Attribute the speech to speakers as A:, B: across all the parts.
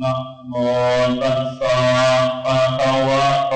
A: นะโมตัสสะภะคะวะโต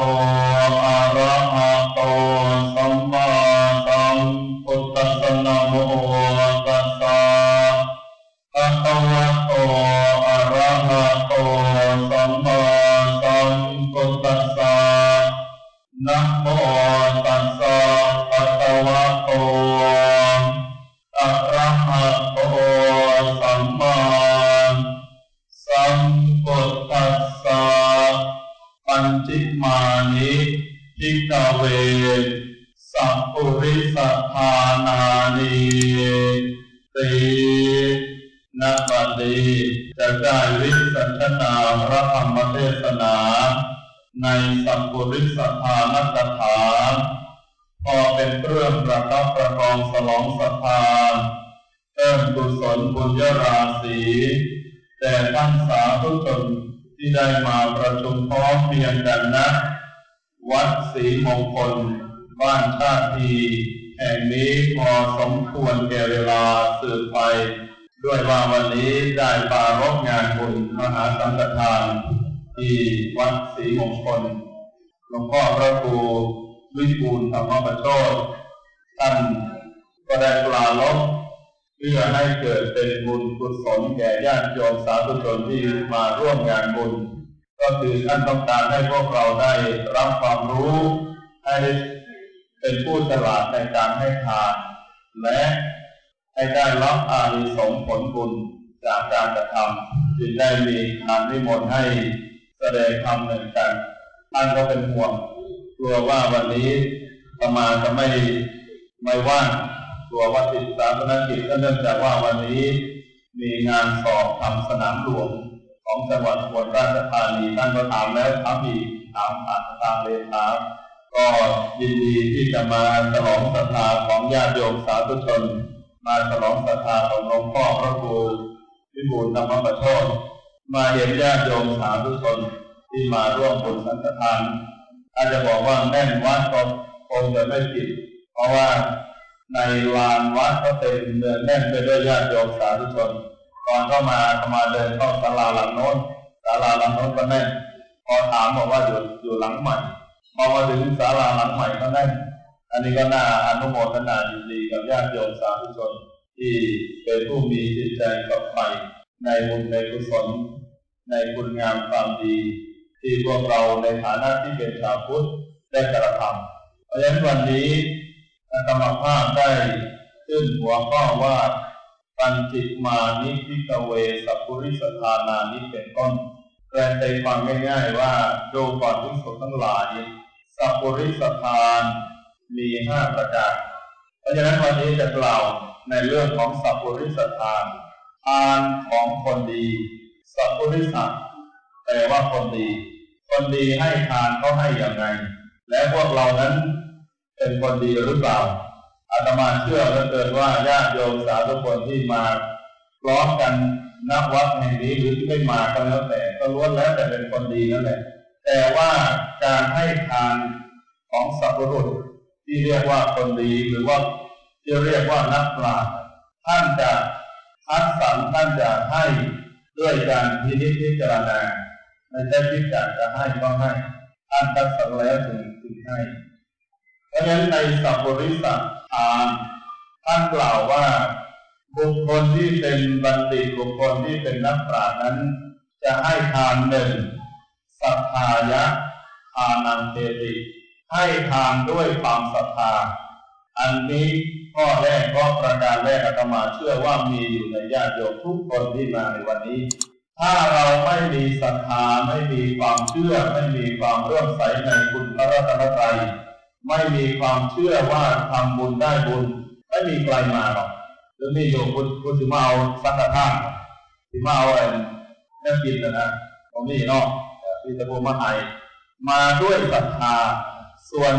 A: ประชุมพร้อมเพียงกันนะ วัดศรีมงคล บ้านชาติแห่งนี้พอสมควรแก่เวลาสืบไป ด้วยว่าวันนี้ได้ปารบงานบุญมหาสังฆทาน ที่วัดศรีมงคลหลวงพ่อพระครูวิบูลธรรมประโชตท่านก็ได้ปลาลบเพื่อให้เกิดเป็นบุญกุศลแก่ญาติโยมสาธุชนที่มาร่วมงานบุญ ก็คือท่านต้องการให้พวกเราได้รับความรู้ให้เป็นผู้ฉลาดในการให้ทาน และให้ได้รับอานิสงส์ผลบุญจากการกระทำจึงได้มีทานนิมนต์ให้แสดงธรรมหนึ่งกันท่านก็เป็นห่วงกลัวว่าวันนี้ประมาณจะไม่ไม่ว่างกลัวว่าติดสาธารณกิจก็เนื่องจากว่าวันนี้มีงานสอบทำสนามหลวง ของจังหวัดอุบลราชธานีท่านก็ถามแล้วถามอีกถามผ่านทางเลขาก็ยินดีที่จะมาฉลองศรัทธาของญาติโยมสาธุชน มาฉลองศรัทธาของหลวงพ่อพระครูวิบูลธรรมประโชตมาเห็นญาติโยมสาธุชนที่มาร่วมบุญสังฆทานอาจจะบอกว่าแน่นวัดก็คงจะไม่ผิด เพราะว่าในลานวัดก็เต็มเนืองแน่นไปด้วยญาติโยมสาธุชน ตอนเข้ามาเข้ามาเดินเข้าศาลาหลังโน้นศาลาหลังโน้นก็แน่นพอถามบอกว่าอยู่อยู่หลังใหม่พอมาถึงศาลาหลังใหม่ก็แน่นอันนี้ก็น่าอนุโมทนายินดีกับญาติโยมสาธุชน ที่เป็นผู้มีจิตใจกับใฝ่ในบุญในกุศลในคุณงามความดี ที่พวกเราในฐานะที่เป็นชาวพุทธได้กระทำเพราะฉะนั้นวันนี้ธรรมภาพได้ขึ้นหัวข้อว่า ปัญจิมานิพิกเวสัพุริสธานานิเป็นต้นแปลใจความง่ายๆว่าดูก่อนทุกสุทั้งหลายสัพุริสทานมีห้าประการเพราะฉะนั้นวันนี้จะกล่าวในเรื่องของสัพุริสทานทานของคนดีสัพุริสัแปลว่าคนดี คนดีให้ทานเขาให้อย่างไรและพวกเรานั้นเป็นคนดีหรือเปล่า อาตมาเชื่อเหลือเกินว่าญาติโยมสาธุชนที่มาพร้อมกันนับวัดแห่งนี้หรือที่ไม่มาก็แล้วแต่ก็ล้วนแล้วแต่เป็นคนดีนั่นแหละแต่ว่าการให้ทานของสัพพุรุษที่เรียกว่าคนดีหรือว่าที่เรียกว่านักปราชญ์ท่านจะคัดสรรท่านจะให้ด้วยการพินิจพิจารณาไม่ใช่พิจารณาจะให้ก็ให้ท่านคัดสรรแล้วถึงถึงให้เพราะฉะนั้นในสัพปริสัท ทานท่านกล่าวว่าบุคคลที่เป็นบัณฑิตบุคคลที่เป็นนักปราชญ์นั้น จะให้ทานหนึ่งสัทธายะทานังเทติให้ทานด้วยความศรัทธา อันนี้ข้อแรกข้อประการแรกอาตมาเชื่อว่ามีอยู่ในญาติโยมทุกคนที่มาในวันนี้ ถ้าเราไม่มีศรัทธาไม่มีความเชื่อไม่มีความเรื่อมใสในคุณพระรัตนตรัย ไม่มีความเชื่อว่าทำบุญได้บุญ ไม่มีใครมาหรอกหรือมีโยมคุณคุณสิมาเอาสังฆทานสิมาเอาอะไรนั่นกินนะนะผมนี่เนาะที่จะพูดมาให้มาด้วยศรัทธา ส่วน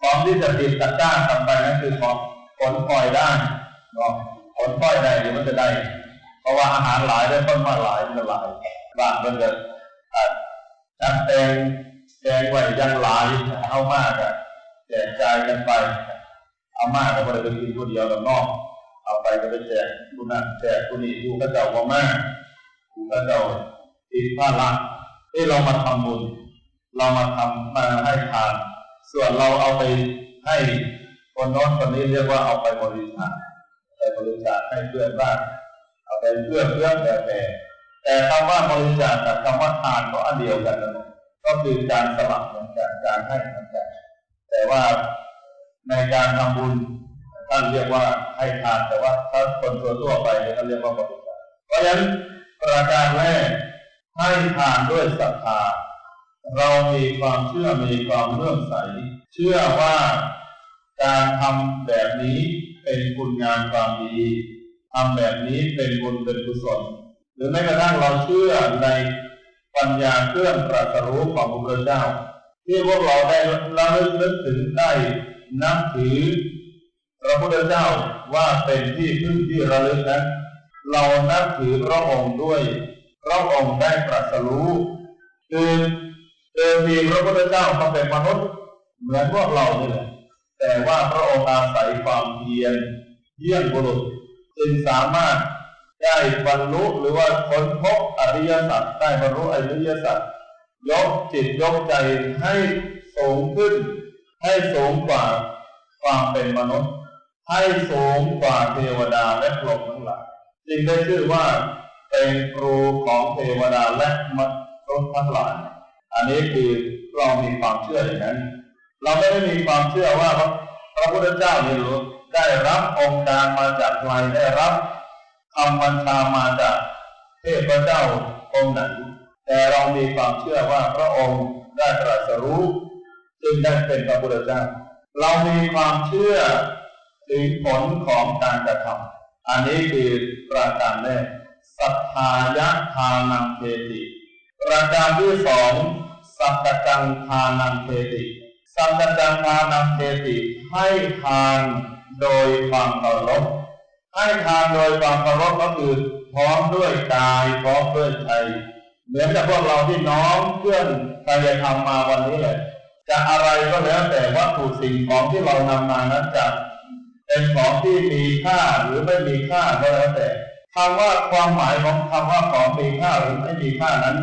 A: ของที่จะติดตัดจ้างทำไปนั่นคือของผลพลอยได้เนาะผลพลอยได้หรือมันจะได้ เพราะว่าอาหารหลายได้ต้นมาหลายมันหลายบางมันจะจัดแตงแจงไว้ยังหลายเอามากอะ แจกจ่ายกันไปอามาก็ไม่ได้ไปกินคนเดียวกับน้อกเอาไปก็ไปแจกผู้นั้นแจกผู้นี้ดูกระเจ้าว่ามากดูกระเจ้าติดภาระที่เรามาทำบุญเรามาทำมาให้ทาน ส่วนเราเอาไปให้คนน้นคนนี้เรียกว่าเอาไปบริจาคไปบริจาคให้เพื่อนบ้านเอาไปเพื่อเพื่อนแต่แต่แต่คำว่าบริจาคกับคำว่าทานก็อันเดียวกันนะก็คือการสลับเหมือนกันการให้เหมือนกันแต่ ว่าในการทำบุญท่านเรียกว่าให้ทานแต่ว่าถ้าคนทั่วไปเนี่ยท่านเรียกว่าบริจาคเพราะฉะนั้นประการแรกให้ทานด้วยศรัทธาเรามีความเชื่อมีความเลื่อมใส เชื่อว่าการทำแบบนี้เป็นคุณงามความดีทำแบบนี้เป็นบุญเป็นกุศลหรือแม้กระทั่งเราเชื่อในปัญญาเครื่องตรัสรู้ของพระพุทธเจ้า ที่พวกเราได้ระลึกนึกถึงได้นับถือพระพุทธเจ้าว่าเป็นที่พึ่งที่ระลึกนั้นเรานับถือพระองค์ด้วย พระองค์ได้ตรัสรู้คือเดิมทีพระพุทธเจ้าเขาเป็นมนุษย์เหมือนพวกเราเนี่แหละแต่ว่าพระองค์อาศัยความเพียรเยี่ยงบุรุษจึงสามารถได้บรรลุหรือว่าค้นพบอริยสัจได้บรรลุอริยสัจ ยกจิตยกใจให้สูงขึ้น ให้สูงกว่าความเป็นมนุษย์ ให้สูงกว่าเทวดาและพรหมทั้งหลายจึงได้ชื่อว่าเป็นครูของเทวดาและมนุษย์ทั้งหลายอันนี้คือเรามีความเชื่ออย่างนั้น เราไม่ได้มีความเชื่อว่าพระพุทธเจ้านี่ยได้รับองค์การมาจากใครได้รับคำบัญชามาจากเทพเจ้าองค์ไหน แต่เรามีความเชื่อว่าพระองค์ได้ตรัสรู้จึงได้เป็นพระพุทธเจ้าเรามีความเชื่อถึงผลของการกระทำอันนี้คือประการแรกศรัทธายะทานังเทติประการที่สองสัจจังทานังเทติสัจจังทานังเทติให้ทานโดยความเคารพให้ทานโดยความเคารพก็คือพร้อมด้วยกายพร้อมด้วยใจ เหมือนกับพวกเราที่น้องเพื่อนกายธรรมมาวันนี้เลยจะอะไรก็แล้วแต่วัตถุสิ่งของที่เรานำมานั้นจะเป็นของที่มีค่าหรือไม่มีค่าก็แล้วแต่คำว่าความหมายของคำว่าของมีค่าหรือไม่มีค่านั้น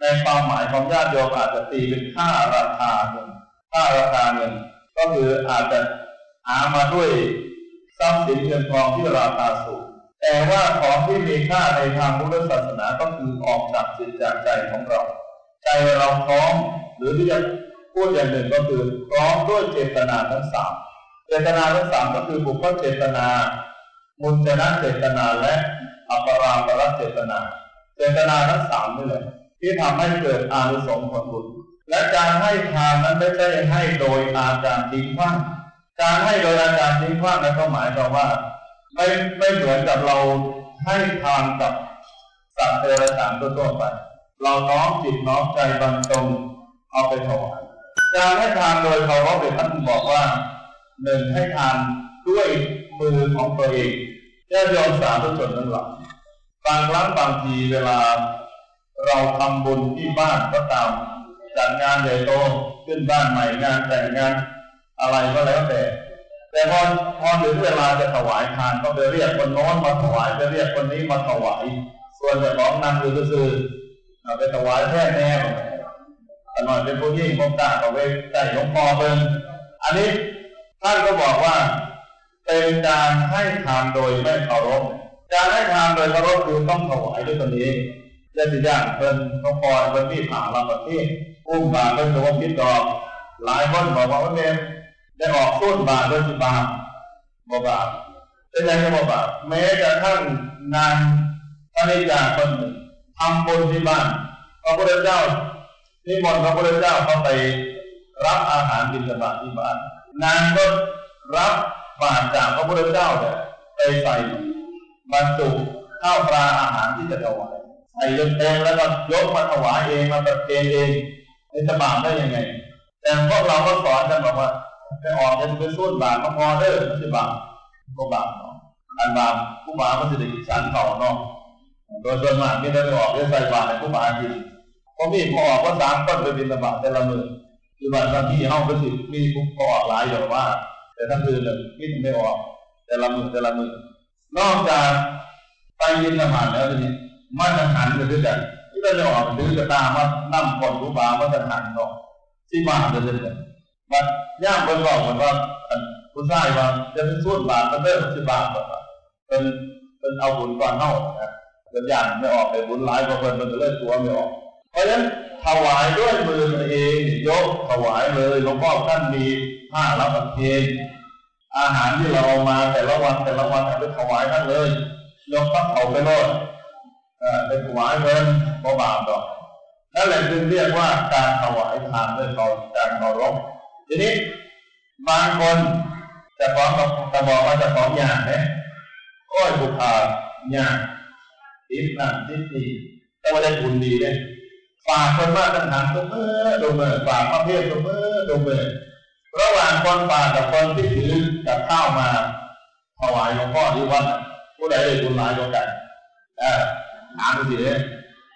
A: ในความหมายของญาติโยมอาจจะตีเป็นค่าราคาเงินค่าราคาเงินก็คืออาจจะหามาด้วยทรัพย์สินเงินทองที่ราคาสูง แต่ว่าของที่มีค่าในทางพุทธศาสนาก็คือออกจากจิตจากใจของเรา ใจเราพร้อมหรือที่จะพูดอย่างหนึ่งก็คือพร้อมด้วยเจตนาทั้งสามเจตนาทั้งสามก็คือบุคคลเจตนา มุนจนะเจตนาและอัปรามปรเจตนา เจตนาทั้งสามนี่แหละที่ทำให้เกิดอานุสงส์ผลบุญและการให้ทานนั้นไม่ใช่ให้โดยอาการทิ้งขว้างการให้โดยอาการทิ้งขว้างนั้นก็หมายความว่า ไม่ไม่เหมือนกับเราให้ทานกับสัตว์เดรัจฉานทั่วไป เราน้อมจิตน้อมใจบรรจงเอาไปถวายการให้ทานโดยเขาว่าเป็นท่านบอกว่าหนึ่งให้ทานด้วยมือของตัวเองแค่ยอมสาธุชนทั้งหลายบางครั้งบางทีเวลา เราทำบุญที่บ้านก็ตามจัดงานใหญ่โตขึ้นบ้านใหม่งานแต่งงานอะไรก็แล้วแต่ แต่พอพอถึงเวลาจะถวายทานก็ไปเรียกคนโน้นมาถวายไปเรียกคนนี้มาถวาย ส่วนจะของนำคือคือไปถวายแค่แน่แต่หน่อยเป็นผู้ยิ่งพงตาเอาไว้ใส่หลวงพ่อเบิ่งอันนี้ท่านก็บอกว่า เป็นการให้ทานโดยไม่เคารพการให้ทานโดยเคารพคือต้องถวายด้วยตนเองเช่นอย่างเป็นหลวงพ่อเป็นที่ผ่าลำประเทศอุ้มบาเป็นตัวพิษดอก หลายคนบอกว่าเนม ได้ออกส้นบาด้วยสิบาบอกบาเป็นยังไงบอกบาแม้กระทั่งนางพระนิจาคนหนึ่งทำบุญที่บ้านพระพุทธเจ้านิมนต์พระพุทธเจ้าเข้าไปรับอาหารบิณฑบาตที่บ้านนางก็รับบาตรจากพระพุทธเจ้าเนี่ยไปใส่บรรจุข้าวปลาอาหารที่จะถวายใส่เต็มแล้วก็ยกมาถวายเองมาประเคนเองจะบาปได้ยังไง แต่พวกเราก็สอนกันบอกว่า ไปออกจะไปสู้บาปก็พอเด้อไม่ใช่บาปก็บาปเนาะอันบาปผู้บาปมันจะได้ฉันเก่าเนาะโดยส่วนมากที่ได้ไปออกได้ใส่บาปในผู้บาปจริงพอมีพอออกก็สามต้นไปบินระบาปแต่ละมือคือบางที่ห้องก็สิมีผู้พอออกหลายอย่างว่า แต่ทั้งคืนเลยมิไม่ออกแต่ละมือแต่ละมือนอกจากไปยินละหมาดแล้วทีนี้มันอาหารกันด้วยกันก็เลยออกดื้อกระตามานั่งคนรู้บามาจะหันเนาะที่บานเลยเลยมัน ย่างคนบอกเหมือนว่าผู้ชายว่าจะเป็นส่วนบาทก็เริ่มที่บาทเป็นเป็นเอาบุญก่อนเน่านะเป็นอย่างไม่ออกไปบุญหลายกว่าคนมันจะเลิกตัวไม่ออก เพราะฉะนั้นถวายด้วยมือตัวเองยกถวายเลยหลวงพ่อท่านมีผ้ารับประเคนอาหารที่เราเอามาแต่ละวันแต่ละวันเอาไปถวายท่านเลยยกพระเขาไปโลดเป็นถวายเงินบ่บาปดอกนั่นแหละจึงเรียกว่าการถวายทานด้วยเขาการเคารพ ทีนี้บางคนจะฟ้องกับจะบอกว่าจะฟ้องอย่างไหมโอ้ยบุคคลอย่างติดนั่นติดนี่แต่ว่าได้บุญดีเลยฝากคนมาตั้งหันตัวเมื่อตัวเมื่อฝากประเภทตัวเมื่อตัวเมื่อระหว่างคนฝากกับคนที่ถือกับข้าวมาถวายหลวงพ่อที่วัดผู้ใดได้บุญหลายกว่ากันอ่าหาดูสิเนี่ย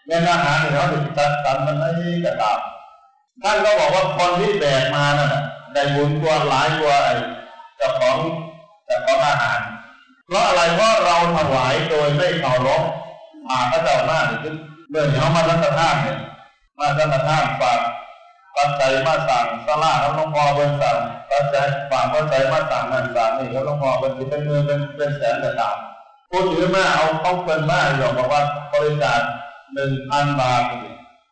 A: แม่นาหาเนี่ยเขาจะจัดสรรมันให้กระตาม ท่านก็บอกว่าคนที่แบกมานั่นได้บุญกว่าหลายกว่าไอ้เจ้าของเจ้าของอาหาร เพราะอะไรเพราะเราถวายโดยไม่เคารพมาพระเจ้าหน้าหรือเมื่อเขามารัตนานเนี่ยมารัตนานฝากปัจจัยมาสั่งสลาแล้วหลวงพอเป็นสั่งปัจจัยฝากปัจจัยมาสั่งนั่นสั่งนี่แล้วหลวงพอเป็นเป็นเงินเป็นเป็นแสนกระตามพูดถือมาเอาต้องเป็นมาหยอกบอกว่าบริจาคหนึ่งพันบาท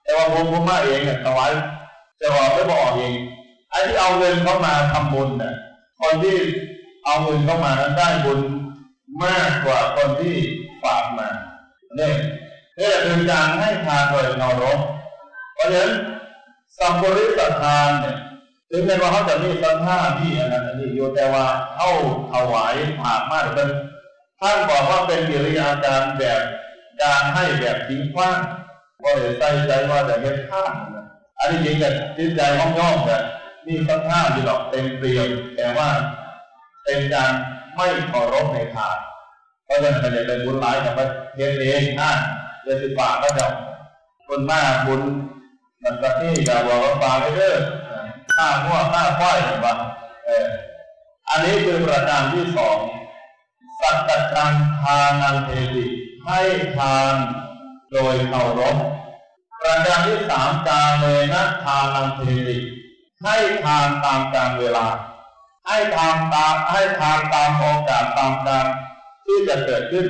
A: แต่ว่าผมผมมาเองเนี่ยถวาย จะบอกไม่บอกเองไอ้ที่เอาเงินเข้ามาทำบุญเนี่ยคนที่เอาเงินเข้ามานั้นได้บุญมากกว่าคนที่ฝากมาเนี่ยนี่คือการให้ทานโดยเคารพเพราะฉะนั้นสัมบริสทานเนี่ยถึงแม้ว่าเขาจะมีสัมภาที่อันนั้นอันนี้อยู่แต่ว่าเข้าถวายผานมากเป็นท่านบอกว่าเป็นกิริยาการแบบการให้แบบทิ้งขว้างก็เลยใส่ใจว่าจะเป็นข้าม อันนี้จริงแต่จิตใจห้องย่อมแต่นี่สัมภาษที่หรอกเต็มเปลี่ยนแต่ว่าเป็นการไม่เคารพในทานเพราะฉะนั้นจะเป็นบุญหลายกับประเทศเองนะเดือนสิบบาทก็จะคนมากบุญมันก็ที่จะบอกว่าฝากไปเด้อข้าหัวข้าควายแบบว่าเอออันนี้คือประการที่สองสัจจังทานันเทติให้ทานโดยเคารพ ประการที่สามการเมนะทานันเทติให้ทานตามกาลเวลา ให้ทานตามให้ทานตามโอกาสตามการที่จะเกิดขึ้น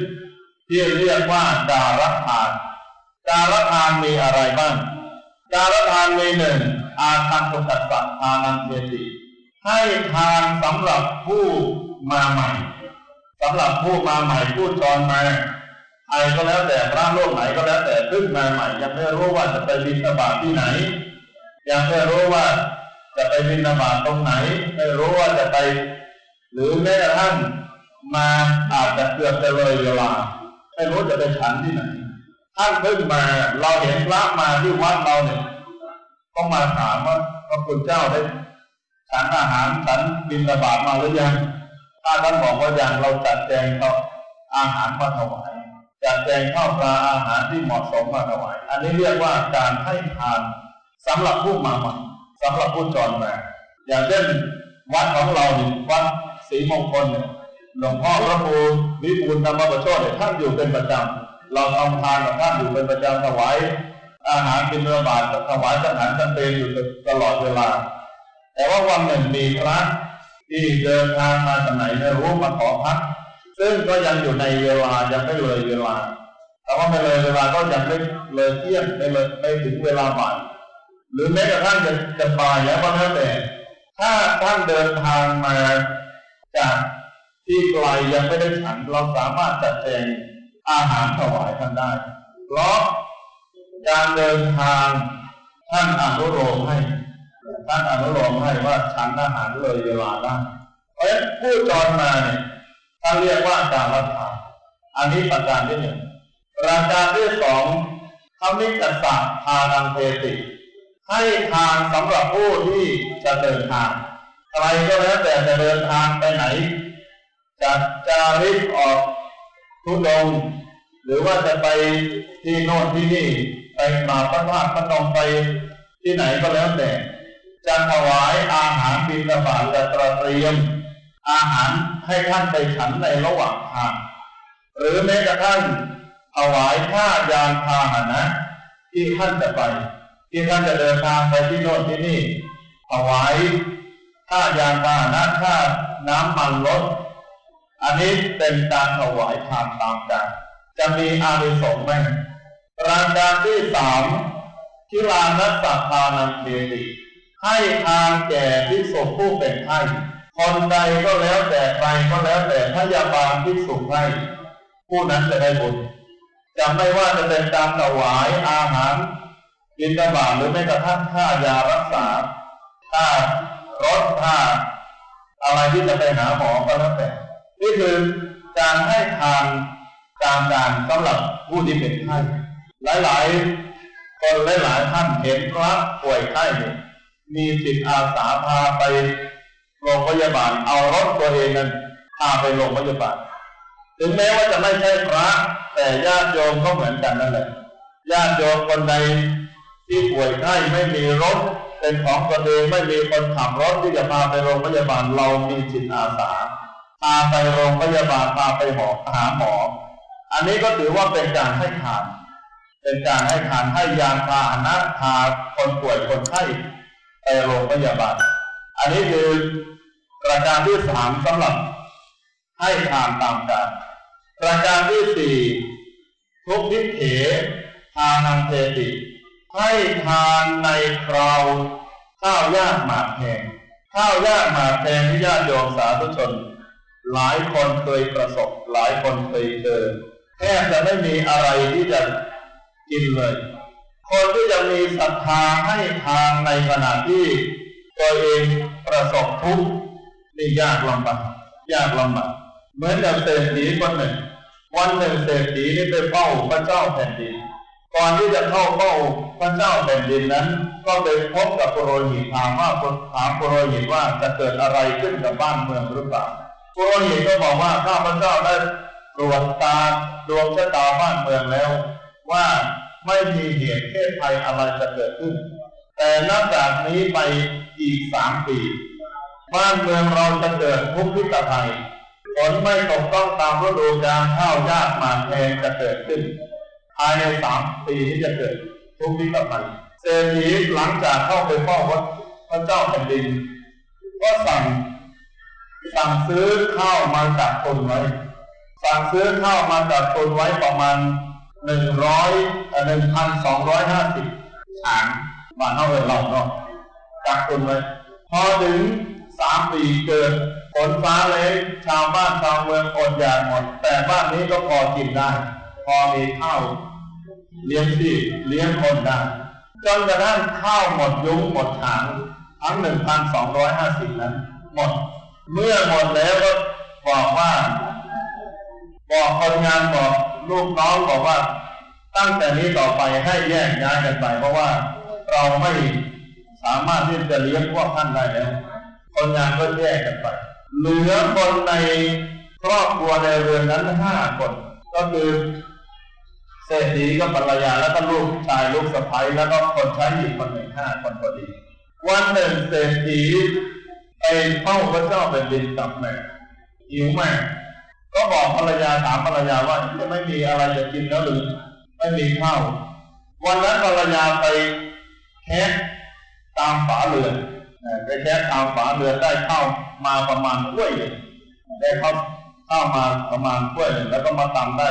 A: ที่เรียกว่าการัทาน การทานมีอะไรบ้าง การทานมีหนึ่งอาคันตุกัสสะทานันเทติให้ทานสำหรับผู้มาใหม่สำหรับผู้มาใหม่ผู้จรมา รก็แล้วแต่พระโลกไหนก็แล้วแต่เพิ่งมาใหม่ยังไม่รู้ว่าจะไปบินบาตที่ไหน ยังไม่รู้ว่าจะไปบินบาตตรงไหน ไม่รู้ว่าจะไป หรือแม้กระทั่งมาอาจจะเกือบจะเลยเวลาไม่รู้จะไปฉันที่ไหนท่านเพิ่งมาเราเห็นพระมาที่วัดเราเนี่ยต้องมาถามว่าพระคุณเจ้าได้ฉันอาหารฉันบินบาตมาหรือยังถ้าท่านบอกว่าอย่างเราจัดแจงเขาอาหารมาถวาย จัดแจงข้าวปลาอาหารที่เหมาะสมมาถวาย อันนี้เรียกว่าการให้ทานสำหรับผู้มาใหม่สำหรับผู้จรมาอย่างเช่นวัดของเราเนี่ยวัดศรีมงคลเนี่ยหลวงพ่อพระครูวิบูลธรรมประโชดเนี่ยท่านอยู่เป็นประจำเราทำทานกับท่านอยู่เป็นประจำถวายอาหารเป็นเนื้อบาตถวายอาหารจำเป็นอยู่ตลอดเวลา แต่ว่าวันหนึ่งมีพระที่เดินทางมาจากไหนไม่รู้มาขอพัก ซึ่งก็ยังอยู่ในเวลายังไม่เลยเวลาแต่ว่าไม่เลยเวลาก็ยังไม่เลยเที่ยงไม่เลยไม่ถึงเวลาบ่ายหรือแม้กระทั่งจะจะบ่ายแล้วก็แล้วแต่ ถ้าท่านเดินทางมาจากที่ไกลยังไม่ได้ฉันเราสามารถจัดแจงอาหารถวายท่านได้ เพราะการเดินทางท่านอนุโลมให้ท่านอนุโลมให้ว่าฉันอาหารเลยเวลาได้เพราะฉะนั้นผู้จรมาเนี่ย ท่านเรียกว่าการรับทานอันนี้ประการที่หนึ่งประการที่สองทำนิจัสสะทานังเทติ ให้ทานสำหรับผู้ที่จะเดินทางใครก็แล้วแต่จะเดินทางไปไหนจะจาริกออกทุดงหรือว่าจะไปที่โน่นที่นี่ไปมาพระธาตุพนมไปที่ไหนก็แล้วแต่จะถวายอาหารบิณฑบาตจะตระเตรียม อาหารให้ท่านไปฉันในระหว่างทาง หรือแม้กระทั่งถวายผ้ายานพาหนะทที่ท่านจะไป ที่ท่านจะเดินทางไปที่โน่นที่นี่เอาไว้ค่ายานพาหนะค่าน้ำมันรถอันนี้เป็นการถวายทานตามกันจะมีอานิสงส์ไหมรายการที่สามทิลานัสทานังเทติให้ทานแก่พิสุผู้เป็นไข้ คนใดก็แล้วแต่ใครก็แล้วแต่พยาบาลพิสุให้ผู้นั้นจะได้บุญจะไม่ว่าจะเป็นการถวายอาหารบิณฑบาตหรือแม้กระทั่งค่ายารักษาค่ารถค่าอะไรที่จะไปหาหมอก็แล้วแต่นี่คือการให้ทานตามการสำหรับผู้ที่เป็นไข้หลายๆคนหลายๆท่านเห็นพระป่วยไข้มีจิตอาสาพาไป โรงพยาบาลเอารถตัวเองนั้นพาไปโรงพยาบาล ถึงแม้ว่าจะไม่ใช่พระ แต่ญาติโยมก็เหมือนกันนั่นแหละญาติโยมคนใดที่ป่วยไข้ไม่มีรถ เป็นของตัวเองไม่มีคนขับรถที่จะพาไปโรงพยาบาลเรามีจิตอาสาพาไปโรงพยาบาลพาไปหมอหาหมอ อันนี้ก็ถือว่าเป็นการให้ทาน เป็นการให้ทานให้ยาพาหนะพาคนป่วยคนไข้ไปโรงพยาบาล อันนี้คือประการที่สามสำหรับให้ทานตามการประการที่สี่ทุกทิเถทานังเทติให้ทานในคราวข้าวยากหมากแพงข้าวยากหมากแพงที่ญาติโยมสาธุชน หลายคนเคยประสบ หลายคนเคยเจอแทบจะไม่มีอะไรที่จะกินเลย คนที่จะมีศรัทธาให้ทานในขณะที่ ตัวเองประสบทุกข์นี่ยากลำบากยากลำบากเหมือนกับเศรษฐีคนหนึ่ง วันหนึ่งเศรษฐีนี่ไปเฝ้าพระเจ้าแผ่นดินก่อนที่จะเข้าเฝ้าพระเจ้าแผ่นดินนั้น ก็ไปพบกับปุโรหิตถามว่าถามปุโรหิตว่าจะเกิดอะไรขึ้นกับบ้านเมืองหรือเปล่าปุโรหิตก็บอกว่าข้าพระเจ้าได้ตรวจตาดวงชะตาบ้านเมืองแล้ว ว่าไม่มีเหตุเพศภัยอะไรจะเกิดขึ้น แต่นับจากนี้ไปอีกสามปีบ้านเมืองเราจะเกิดทุกข์พิกภัยฝนไม่ตกต้องตามฤดูกาลข้าวยากหมากแพงจะเกิดขึ้น ภายในสามปีที่จะเกิดทุกข์พิกภัยเศรษฐีหลังจากเข้าไปเฝ้าวัดพระเจ้าแผ่นดิน ก็สั่งสั่งซื้อข้าวมาจากคนไว้ สั่งซื้อข้าวมาจากคนไว้ประมาณหนึ่งร้อยหนึ่งพันสองร้อยห้าสิบฉาง บานเท่าเดิมเราเนาะจากคนไว้พอถึงสามปีเกิดฝนฟ้าเลยชาวบ้านชาวเมืองอดอยากหมด แต่บ้านนี้ก็พอกินได้ พอมีข้าวเลี้ยงที่เลี้ยงคนได้จนกระทั่งข้าวหมดยุ้งหมดถังทั้งหนึ่งพันสองร้อยห้าสิบนั้น หมด เมื่อหมดแล้วก็บอกว่า บอกคนงานบอกลูกน้องบอกว่า ตั้งแต่นี้ต่อไปให้แยกย้ายกันไปเพราะว่า เราไม่สามารถที่จะเลี้ยงพวกท่านได้แล้วคนงานก็แยกกันไป เหลือคนในครอบครัวในเรือนนั้นห้าคน ก็คือเศรษฐีก็ภรรยาแล้วก็ลูกชายลูกสะใภ้แล้วก็คนใช้อีกคนหนึ่งห้าคนพอดี วันหนึ่งเศรษฐีไปเฝ้าพระเจ้าเป็นดินกับแม่หิวแม่ก็บอกภรรยาถามภรรยาว่าจะไม่มีอะไรจะกินแล้วหรือไม่มีข้าววันนั้นภรรยาไป แคะตามฝาเรือนไปแคะตามฝาเรือนได้เข้ามาประมาณถ้วยหนึ่งได้เข้าวข้ามาประมาณถ้วยหนึ่งแล้วก็มาตำได้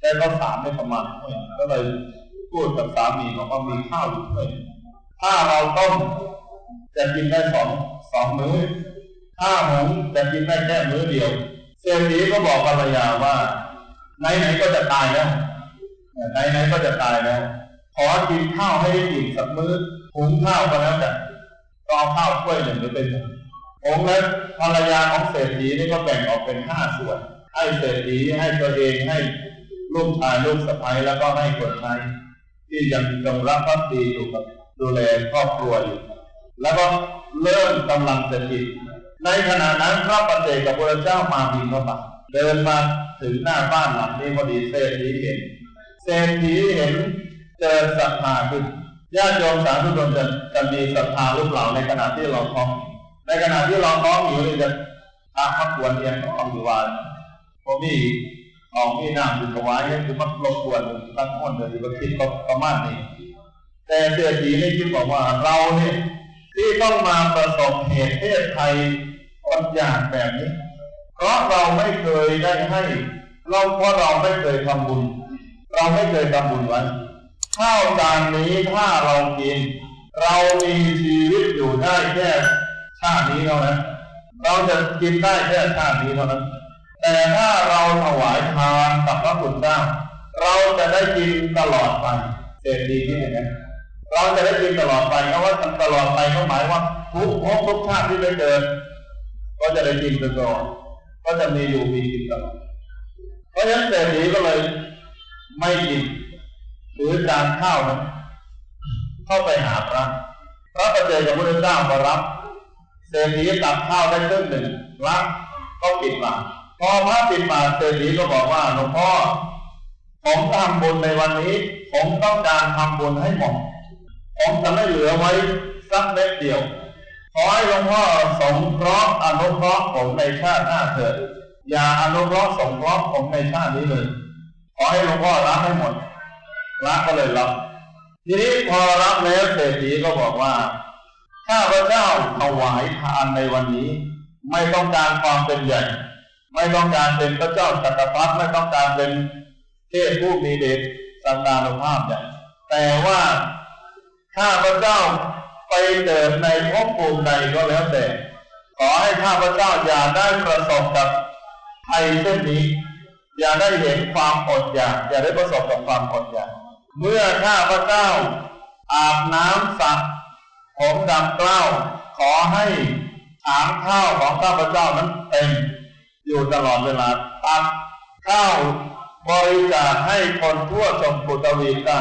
A: ได้ข้าวสารได้ประมาณถ้วยก็เลยพูดกับสามีบอกว่ามีข้าวอยู่ถ้วยถ้าเราต้มจะกินได้สองสองมื้อถ้าหงจะกินได้แค่มื้อเดียวเศรษฐีก็บอกภรรยาว่าไหนๆก็จะตายแล้วไหนๆก็จะตายแล้ว ขอกินข้าวให้ได้กินสักมื้อหุงข้าวก็แล้วแต่ก็เอาข้าวถ้วยหนึ่งหรือเป็นหนึ่งผมและภรรยาของเศรษฐีนี่ก็แบ่งออกเป็นห้าส่วน ให้เศรษฐีให้ตัวเองให้ลูกชายลูกสะใภ้แล้วก็ให้คนใช้ที่ยังจงรักภักดีอยู่กับดูแลครอบครัวอยู่แล้วก็เริ่มกำลังจะกินในขณะนั้นพระปฏิเจกับพระเจ้ามาบินเข้ามาเดินมาถึงหน้าบ้านหลังนี้พอดีเศรษฐีเห็นเศรษฐีเห็น เจอศรัทธาขึ้นญาติโยมสาธุชนจะจะมีศรัทธาหรือเปล่าในขณะที่เราท้อง ในขณะที่เราท้องอยู่นี่จะอาพักวรเรียนของอยู่ว่าผมมี
B: ของมีน้ำอยู่ถวายให้คือมันรบกวนตั้งคนเดียวที่ว่าคิดประมาณนี้ แต่เสียทีนี่คิดบอกว่าเราเนี่ยที่ต้องมาประสบเหตุเพศภัยอดอยากแบบนี้ เพราะเราไม่เคยได้ให้ เราเพราะเราไม่เคยทำบุญ เราไม่เคยทำบุญไว้ ข้าวจานนี้ถ้าเรากิน เรามีชีวิตอยู่ได้แค่ชาตินี้เท่านั้นเราจะกินได้แค่ชาตินี้เท่านั้น แต่ถ้าเราถวายทานกับพระคุณเจ้าเราจะได้กินตลอดไปเศรษฐีที่อย่างนั้นเราจะได้กินตลอดไปเพราะว่าตลอดไปก็หมายว่าทุกภพทุกชาติที่ไปเกิดก็จะได้กินตลอดก็จะมีอยู่มีกินตลอดเพราะฉะนั้นเศรษฐีก็เลยไม่กิน หรือจานข้าวนั้นเข้าไปหาพระพระประเจกับพระเจ้ามารับเศรษฐีตักข้าวได้ครึ่งหนึ่งรับก็ปิดมากพอพระปิดมากเศรษฐีก็บอกว่าหลวงพ่อผมทำบุญในวันนี้ ผมต้องการทำบุญให้หมดผมจะไม่เหลือไว้สักเม็ดเดียวขอให้หลวงพ่อสงเคราะห์อนุเคราะห์ผมในชาติหน้าเถิดอย่าอนุเคราะห์สงเคราะห์ผมในชาตินี้เลย ขอให้หลวงพ่อรับให้หมด รับก็เลยรับทีนี้พอรับแล้วเศรษฐีก็บอกว่าข้าพระเจ้าถวายทานในวันนี้ ไม่ต้องการความเป็นใหญ่ ไม่ต้องการเป็นพระเจ้าจักรพรรดิไม่ต้องการเป็นเทพผู้มีเดชสันดานุภาพใหญ่แต่ว่าข้าพระเจ้าไปเกิดในภพภูมิใดก็แล้วแต่ ขอให้ข้าพระเจ้าอย่าได้ประสบกับภัยเช่นนี้ อย่าได้เห็นความอดอยากอย่าได้ประสบกับความอดอยาก เมื่อข้าพระเจ้า อาบน้ำสักผมดำเกล้า ขอให้ถามข้าวของข้าพระเจ้านั้นเต็มอยู่ตลอดเวลาตักข้าวบริจาคให้คนทั่วชมพูตวีได้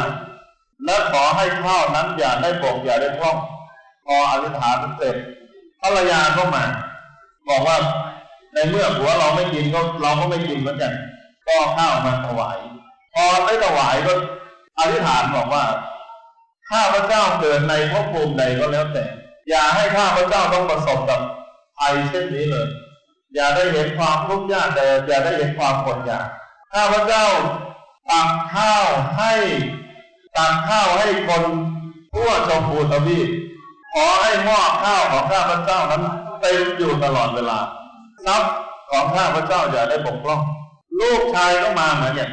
B: และขอให้ข้าวนั้นอย่าได้บกอย่าได้พร่องพออธิษฐานเสร็จภรรยาก็มา บอกว่าในเมื่อผัวเราไม่กินก็เราก็ไม่กินเหมือนกัน ก็ข้าวมาถวาย พอได้ถวายก็ อธิษฐานบอกว่า ข้าพระเจ้าเกิดในภพภูมิใดก็แล้วแต่ อย่าให้ข้าพระเจ้าต้องประสบกับภัยเช่นนี้เลย อย่าได้เห็นความทุกข์ยากแต่อย่าได้เห็นความอดอยาก ข้าพระเจ้าตักข้าวให้ตักข้าวให้คนทั่วชมพูทวีปขอให้หม้อข้าวของข้าพระเจ้านั้นเต็มอยู่ตลอดเวลาทรัพย์ของข้าพระเจ้าอย่าได้บกพร่อง ลูกชายก็มาเหมือนกัน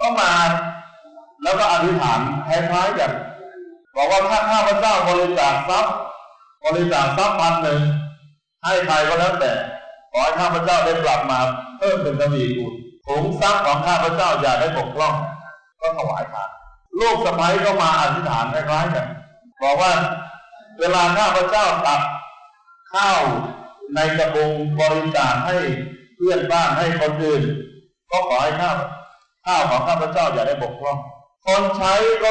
B: ก็มา แล้วก็อธิษฐานคล้ายๆกันบอกว่าถ้าข้าพเจ้าบริจาคทรัพย์บริจาคทรัพย์พันหนึ่งให้ใครก็แล้วแต่ขอให้ข้าพเจ้าได้กลับมาเพิ่มเป็นทวีคูณถุงทรัพย์ของข้าพเจ้าอย่าได้บกพร่อง ก็ถวายทานลูกสะใภ้ก็มาอธิษฐานคล้ายๆกันบอกว่าเวลาข้าพเจ้าตักข้าวในกระบุงบริจาคให้เพื่อนบ้านให้คนอื่น ก็ขอให้ข้าวข้าวของข้าพเจ้าอย่าได้บกพร่อง คนใช้ก็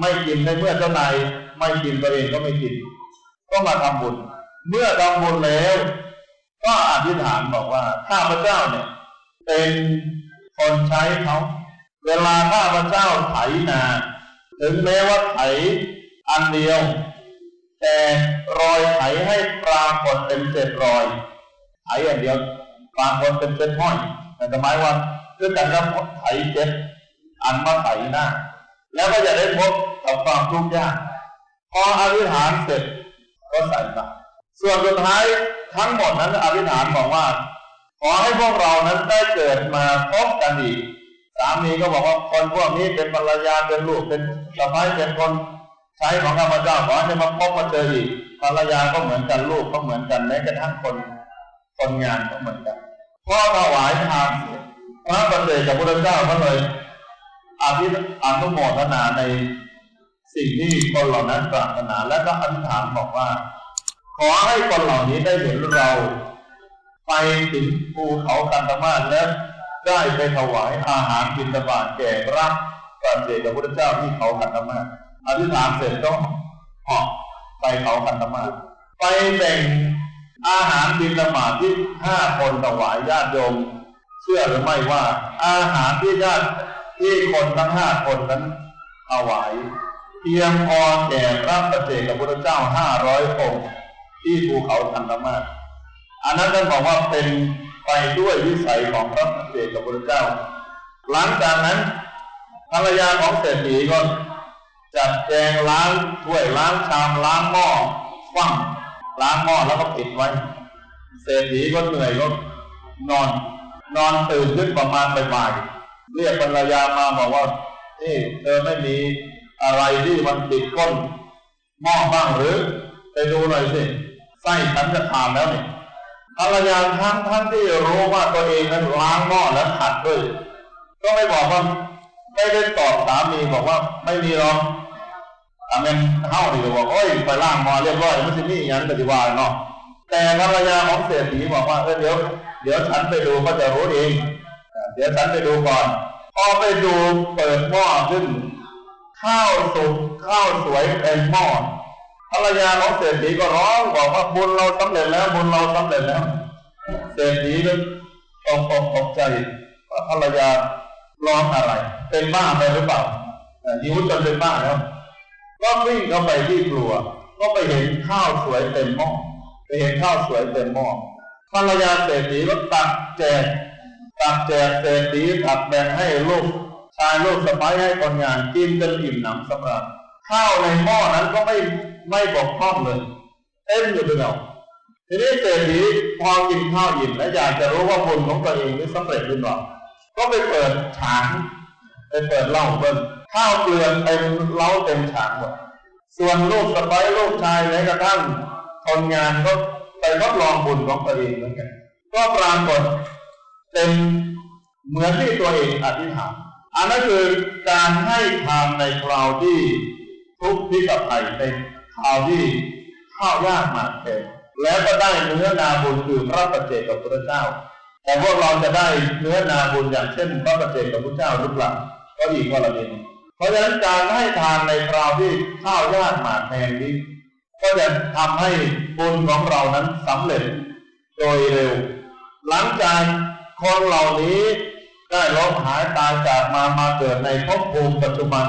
B: ไม่กินในเมื่อเจ้านายไม่กินตัวเองก็ไม่กิน ก็มาทำบุญ เมื่อทำบุญแล้ว ก็อธิษฐานบอกว่าข้าพเจ้าเนี่ย เป็นคนใช้เขา เวลาข้าพเจ้าไถนา ถึงแม้ว่าไถอันเดียว แต่รอยไถให้ปรากฏเป็นเศษรอยไถอย่างเดียวปรากฏเป็นเศษห้อยแต่หมายว่าคือการรับไถเจ็ดอันมาไถหน้า แล้วก็จะได้พบกับความทุกข์ยาก พออธิษฐานเสร็จก็ใส่บาตรส่วนสุดท้ายทั้งหมดนั้นอธิษฐานบอกว่า ขอให้พวกเรานั้นได้เกิดมาพบกันอีกสามีก็บอกว่าคนพวกนี้เป็นภรรยาเป็นลูกเป็นสะพ้ายเป็นคนใช้ของข้าพเจ้าขอให้มาพบมาเจออีกภรรยาก็เหมือนกันลูกก็เหมือนกันแม้กระทั่งคนคนงานก็เหมือนกันพ่อถวายทานพระประเสริฐกับพระเจ้าก็เลย อภิอนุโมทนาในสิ่งที่คนเหล่านั้นปรารถนาและก็อธิษฐานบอกว่า ขอให้คนเหล่านี้ได้เห็นเรา ไปถึงภูเขากันตมาและได้ไปถวายอาหารบิณฑบาตแก่พระประเสริฐกับพระเจ้าที่เขากันตมาอธิษฐานเสร็จก็เหาะไปเขากันตมาไปแบ่งอาหารบิณฑบาตที่ห้าคนถวายญาติโยมเชื่อหรือไม่ว่า อาหารที่ญาติ ที่คนทั้งห้าคนนั้นถวายเพียงพอแก่พระประเจกับพระเจ้าห้าร้อยองค์ที่ภูเขาทันตมาศอันนั้นท่านบอกว่าเป็นไปด้วยวิสัยของพระประเจกับพระเจ้า หลังจากนั้นภรรยาของเศรษฐีก็จัดแจงล้างถ้วยล้างชามล้างหม้อคว่ำล้างหม้อแล้วก็ปิดไว้ เศรษฐีก็เหนื่อยก็นอน นอนตื่นขึ้นประมาณบ่ายๆ เรียกภรรยามาบอกว่านี่เธอไม่มีอะไรที่มันติดก้นหม้อบ้างหรือ ไปดูหน่อยสิไส้ฉันจะขาดแล้วนี่ภรรยาทั้งทั้งที่รู้ว่าตัวเองนั้นล้างหม้อแล้วขัดด้วยก็ไม่บอกว่าไม่ได้ตอบสามีบอกว่าไม่มีหรอกอาเมนเฮ้าดีบอกโอ้ยไปล้างหม้อเรียบร้อยไม่ใช่นี่อย่างปฏิวัติเนาะแต่ภรรยาของเศรษฐีบอกว่าเออเดี๋ยวเดี๋ยวฉันไปดูก็จะรู้เอง เดี๋ยวฉันไปดูก่อนพอไปดูเปิดหม้อขึ้น ข้าวสุกข้าวสวยเต็มหม้อภรรยาของเศรษฐีก็ร้องบอกว่าบุญเราสำเร็จแล้วบุญเราสำเร็จแล้ว เศรษฐีก็ตกอกตกใจว่าภรรยาร้องอะไร เป็นบ้าไปหรือเปล่าหิวจนเป็นบ้าแล้ว ก็วิ่งเข้าไปที่ครัว ก็ไปเห็นข้าวสวยเต็มหม้อไปเห็นข้าวสวยเต็มหม้อภรรยาเศรษฐีก็ตักแจก ตักแจกเศรษฐีตักแบ่งให้ลูกชายลูกสะใภ้ให้คนงานกินจนอิ่มหนำสำราญข้าวในหม้อนั้นก็ไม่ไม่บกพร่องเลยเต็มอยู่ด้วยเราทีนี้เศรษฐีพอกินข้าวอิ่มและอยากจะรู้ว่าบุญของตัวเองนี่สำเร็จหรือเปล่าก็ไปเปิดฉางไปเปิดเหล้าเบิ้ลข้าวเกลือเต็มเล้าเต็มฉางหมดส่วนลูกสะใภ้ลูกชายแม้กระทั่งคนงานก็ไปทดลองบุญของตัวเองเหมือนกันก็ปรากฏ เป็นเหมือนที่ตัวเองอธิษฐานอันนั้นคือการให้ทานในคราวที่ทุกข์ที่กับภัยในคราวที่ข้าวยากหมากแพงแล้วก็ได้เนื้อนาบุญคือพระประเจกับพระเจ้า แต่พวกเราจะได้เนื้อนาบุญอย่างเช่น พระประเจกับพระเจ้าหรือเปล่าก็อีกว่าละเองเพราะฉะนั้นการให้ทานในคราวที่ข้าวยากหมากแพงนี้ ก็จะทำให้บุญของเรานั้นสำเร็จโดยเร็ว หลังจาก คนเหล่านี้ได้ล้มหายตายจากมามาเกิดในภพภูมิปัจจุบัน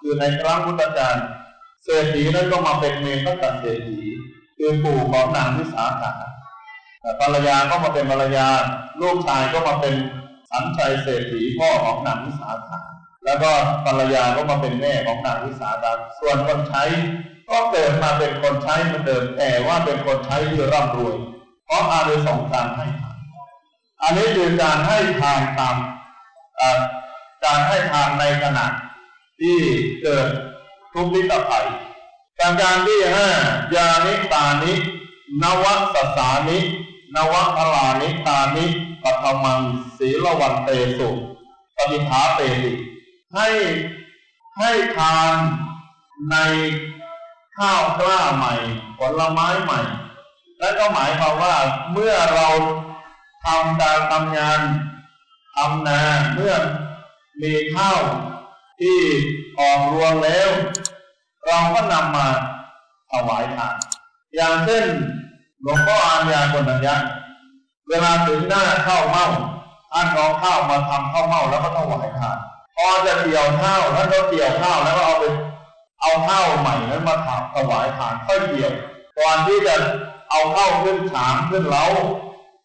B: คือในครั้งพุทธกาลเศรษฐีนั้นก็มาเป็นเมนตัเศรษฐีคือปู่ของนางวิสาขาภรรยาก็มาเป็นภรรยา ลูกชายก็มาเป็นสันชัยเศรษฐีพ่อของนางวิสาขาแล้วก็ภรรยาก็มาเป็นแม่ของนางวิสาขาส่วนคนใช้ก็เกิดมาเป็นคนใช้เหมือนเดิมแต่ว่าเป็นคนใช้ที่ร่ำรวย เพราะอาริสงการให้ท อันนี้คือการให้ทานตามการให้ทานในขณะที่เกิดทุกข์วิตภัยการการที่ห้ายานิตานิ นวสสานิ นวพลานิตานิปัทมังศีลวันเตสุปฏิภาเตติให้ให้ทานในข้าวกล้าใหม่ ผลไม้ใหม่ และก็หมายความว่าเมื่อเรา ทำการทำงานทำนาเมื่อมีข้าวที่ออกรวงแล้ว เราก็นำมาถวายทานอย่างเช่นหลวงพ่ออานยาคนนัญญาเวลาถึงหน้าข้าวเม่าท่านเอาข้าวมาทำข้าวเม่าแล้วก็ถวายทานพอจะเกี่ยวข้าวท่านก็เกี่ยวข้าวแล้วก็เอาไปเอาข้าวใหม่นั้นมาถวายทานค่อยเกี่ยวก่อนที่จะเอาข้าวขึ้นฉางขึ้นเล้า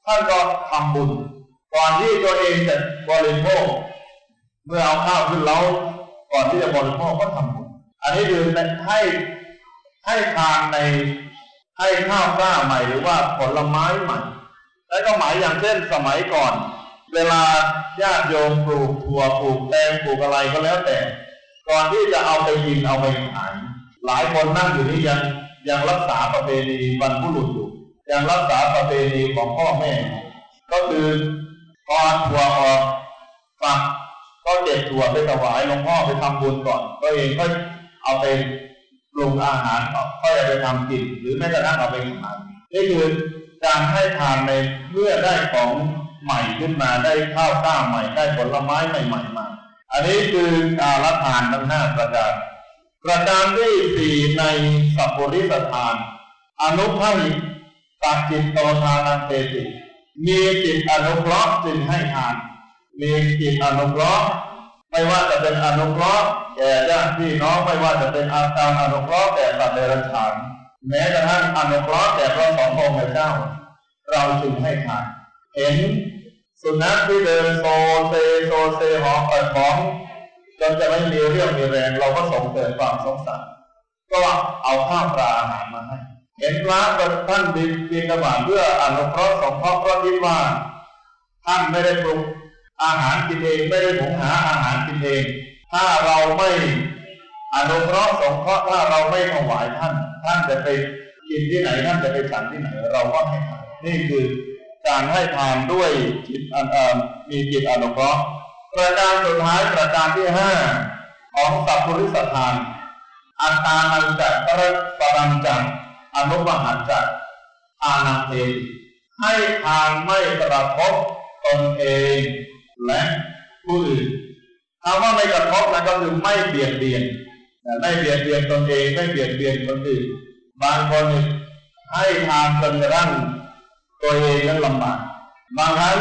B: ท่านก็ทำบุญ ก่อนที่ตัวเองจะบริโภค เมื่อเอาข้าวขึ้นเล้าก่อนที่จะบริโภคก็ทำบุญ อันนี้คือให้ให้ทานในให้ข้าวกล้าใหม่หรือว่าผลไม้ใหม่ และก็หมายอย่างเช่นสมัยก่อน เวลาญาติโยมปลูกถั่วปลูกแตงปลูกอะไรก็แล้วแต่ ก่อนที่จะเอาไปกินเอาไปขายหลายคนนั่งอยู่นี่ยังยังรักษาประเพณีบรรพุรุษ ยังรักษาประเพณีของพ่อแม่ ก็คือพอถั่วออกฝักก็เก็บถั่วไปถวายหลวงพ่อไปทำบุญก่อนตัวเองก็เอาไปปรุงอาหารก็จะไปทำกินหรือแม้กระทั่งเอาไปขายนี่คือการให้ทานในเมื่อได้ของใหม่ขึ้นมาได้ข้าวก้าใหม่ได้ผลไม้ใหม่ๆมาอันนี้คือการละทานทั้งห้าประการประการที่สี่ในสัพปริสทาน อนุภาหิ ตักจิตโตทานันเตติมีจิตอนุเคราะห์จึงให้ทาน มีจิตอนุเคราะห์ไม่ว่าจะเป็นอนุเคราะห์แก่ญาติพี่น้องไม่ว่าจะเป็นอาการอนุเคราะห์แก่สัตว์เดรัจฉานแม้กระทั่งอนุเคราะห์แก่พระสององค์เจ้า เราจึงให้ทาน เห็นสุนัขที่เดินโซเซโซเซหอเปิดของจนจะไม่มีเรี่ยวมีแรงเราก็สงเกิดความสงสารก็เอาข้าวปลาอาหารมาให้ เห็นพระท่านบิณบิณฑบาตเพื่ออนุเคราะห์สงเคราะห์เพราะคิดว่าท่านไม่ได้ปรุงอาหารกินเองไม่ได้หุงหาอาหารกินเอง ถ้าเราไม่อนุเคราะห์สงเคราะห์ถ้าเราไม่ถวายท่าน ท่านจะไปกินที่ไหนท่านจะไปฉันที่ไหนเราก็ให้ทานนี่คือการให้ทานด้วยจิตมีจิตอนุเคราะห์ประการสุดท้ายประการที่ห้าของสัพพุริสทานอัตตานันจักปรปรังจัก อนุมหันจักอานาเทให้ทานไม่กระทบตนเองและผู้อื่นคำว่าไม่กระทบนั่นก็คือไม่เบียดเบียนไม่เบียดเบียนตนเองไม่เบียดเบียนคนอื่นบางคนให้ทานจนกระทั่งตัวเองนั้นลำบากบางครั้ง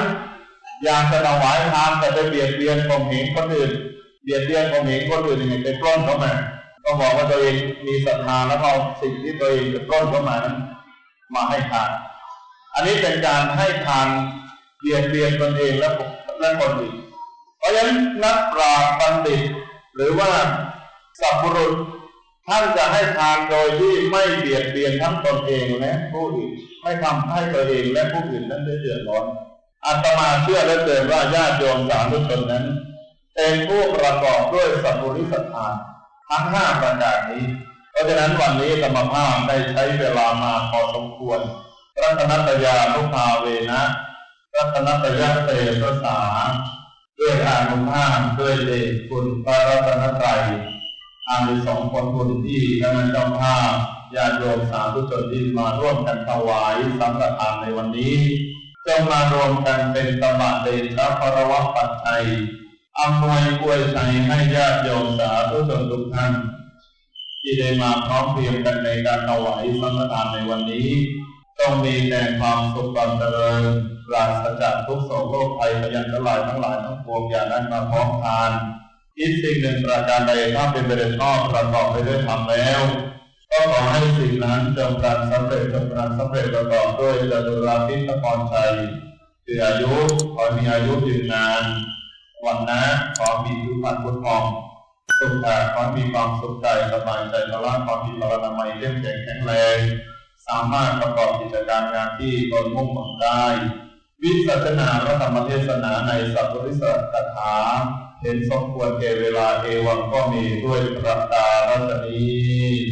B: อยากจะถวายทานแต่ไปเบียดเบียนผมเห็นคนอื่น เบียดเบียนผมเห็นคนอื่นยังไงไปปล้นเขามา ก็บอกว่าตัวเองมีศรัทธาแล้วเอาสิ่งที่ตัวเองจะปล้นเข้ามานั้นมาให้ทาน อันนี้เป็นการให้ทานเบียดเบียนตนเองและและคนอื่นเพราะฉะนั้นนักปราชญ์บัณฑิต หรือว่าสัพพุรุษท่านจะให้ทานโดยที่ไม่เบียดเบียนทั้งตนเองและผู้อื่นไม่ทำให้ตัวเองและผู้อื่นนั้นได้เดือดร้อนอาตมาเชื่อและเตือนว่าญาติโยมสาธุชนนั้นเป็นผู้ประกอบด้วยสัพพุริสทาน ทั้งห้าประการนี้ เพราะฉะนั้นวันนี้ธรรมภาพได้ใช้เวลามาพอสมควรรัตนัตยานุภาเวนะ รัตนัตยาเตสสาด้วยอานุภาพด้วยเดชคุณพระรัตนตรัยอานุสองผลบุญที่คณะเจ้าภาพญาติโยมสาธุชนที่มาร่วมกันถวายสังฆทานในวันนี้จงมารวมกันเป็นตบะเดชพระวะปัจจัย อำนวยอวยชัยให้ญาติโยมสาธุชนทุกท่านที่ได้มาพร้อมเพรียงกันในการถวายสังฆทานในวันนี้ ต้องมีแต่ความสุขความเจริญปราศจากทุกโศกโรคภัยพยันตรายทั้งหลายทั้งปวงอย่าได้นมาพร้อมทานคิดสิ่งหนึ่งประการใดถ้าเป็นไปได้ชอบประกอบไปด้วยธรรมแล้ว ก็ขอให้สิ่งนั้นจงการสำเร็จจงการสำเร็จประกอบด้วยจตุราพิทพรชัยคืออายุขอมีอายุยืนนาน วันนะขอมีทุกพันพุทธองสุขภาพขอมีความสุขใจสบายใจพละขอมีพลานามัยเข้มแข็งแข็งแรงสามารถประกอบกิจการงานที่ตนมุ่งหวังได้ วิสัชนาพระธรรมเทศนาในสัพพริสัตถาเห็นสมควรเกเวลาเอวังก็มีด้วยประกาศนี